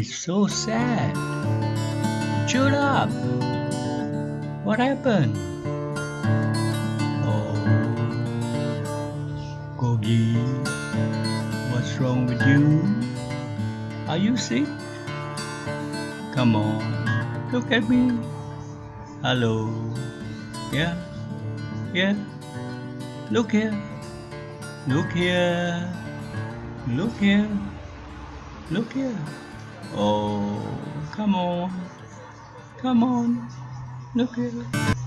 It's so sad. Shut up. What happened? Oh, Gogi, what's wrong with you? Are you sick? Come on, look at me. Hello. Yeah, yeah. Look here. Look here. Look here. Look here. Oh, come on. Come on. Look at here.